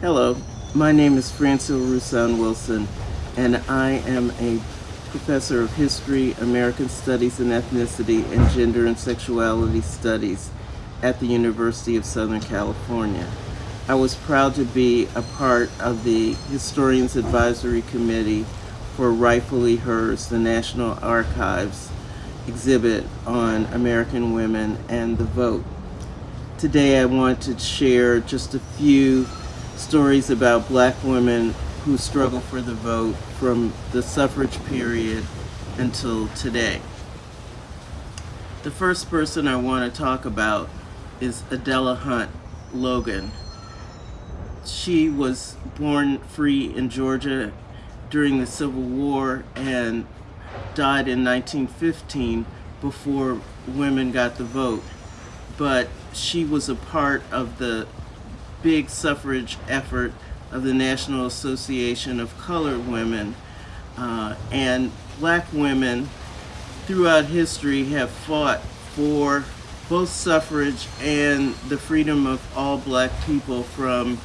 Hello, my name is Francille Rusan Wilson, and I am a professor of history, American studies and ethnicity, and gender and sexuality studies at the University of Southern California. I was proud to be a part of the Historians Advisory Committee for Rightfully Hers, the National Archives exhibit on American women and the vote. Today I want to share just a few stories about black women who struggle for the vote from the suffrage period until today. The first person I want to talk about is Adella Hunt Logan. She was born free in Georgia during the Civil War and died in 1915 before women got the vote. But she was a part of the big suffrage effort of the National Association of Colored Women. Uh, and black women throughout history have fought for both suffrage and the freedom of all black people from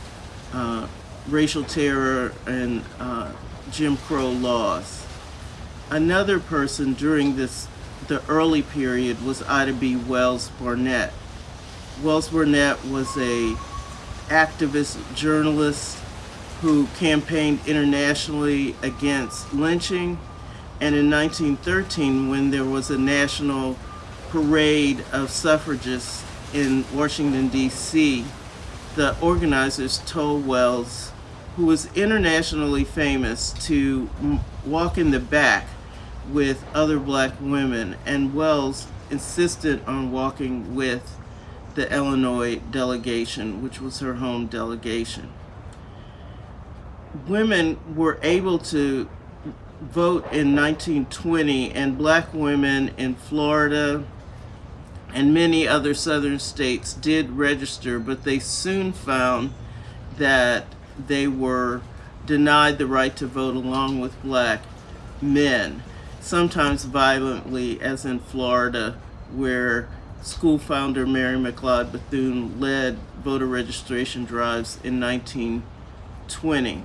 uh, racial terror and uh, Jim Crow laws. Another person during this the early period was Ida B. Wells Barnett. Wells Barnett was a activist journalist who campaigned internationally against lynching. And in 1913, when there was a national parade of suffragists in Washington, D.C., the organizers told Wells, who was internationally famous, to walk in the back with other black women. And Wells insisted on walking with the Illinois delegation, which was her home delegation. Women were able to vote in 1920 and black women in Florida and many other southern states did register, but they soon found that they were denied the right to vote along with black men, sometimes violently, as in Florida, where school founder Mary McLeod Bethune led voter registration drives in 1920.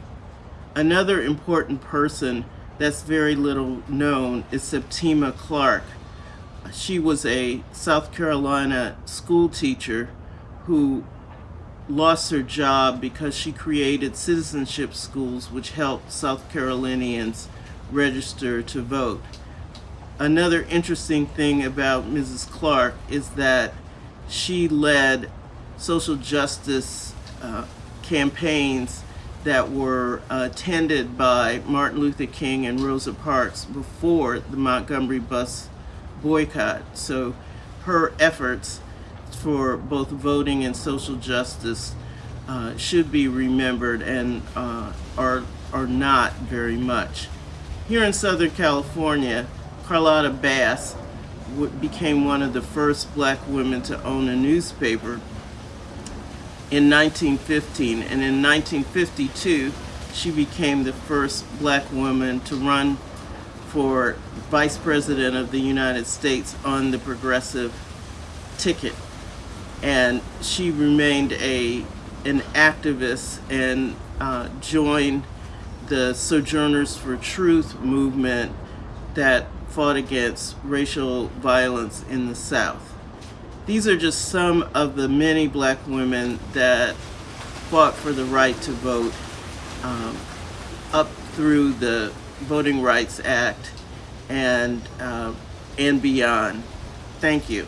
Another important person that's very little known is Septima Clark. She was a South Carolina school teacher who lost her job because she created citizenship schools which helped South Carolinians register to vote. Another interesting thing about Mrs. Clark is that she led social justice uh, campaigns that were attended by Martin Luther King and Rosa Parks before the Montgomery bus boycott. So her efforts for both voting and social justice uh, should be remembered and uh, are, are not very much. Here in Southern California, Charlotta Bass became one of the first black women to own a newspaper in 1915 and in 1952 she became the first black woman to run for vice president of the United States on the progressive ticket. And she remained a an activist and uh, joined the Sojourners for Truth movement that fought against racial violence in the South. These are just some of the many black women that fought for the right to vote um, up through the Voting Rights Act and, uh, and beyond. Thank you.